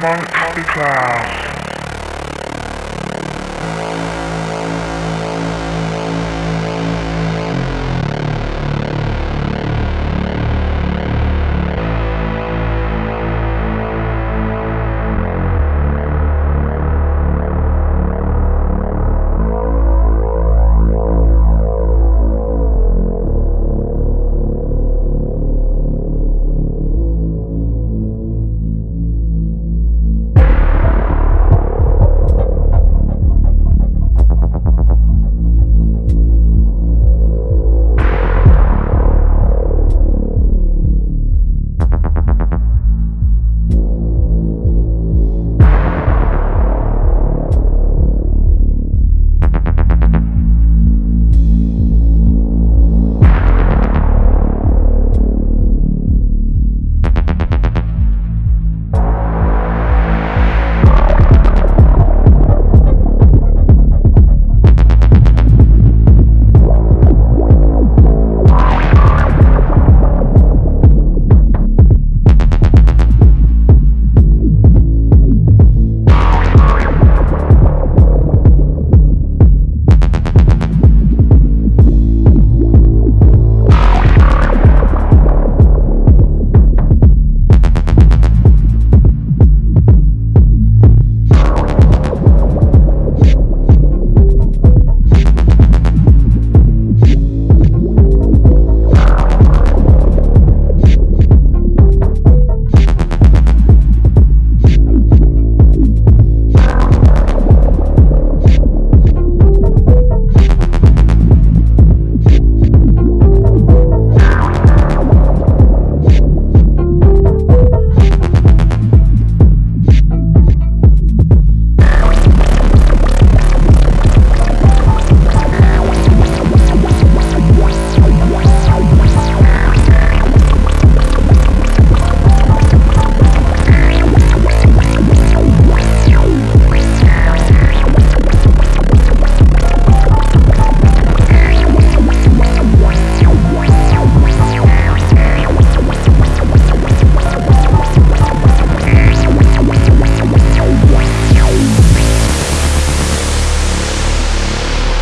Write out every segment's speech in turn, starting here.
amongst the clouds.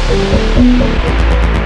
Música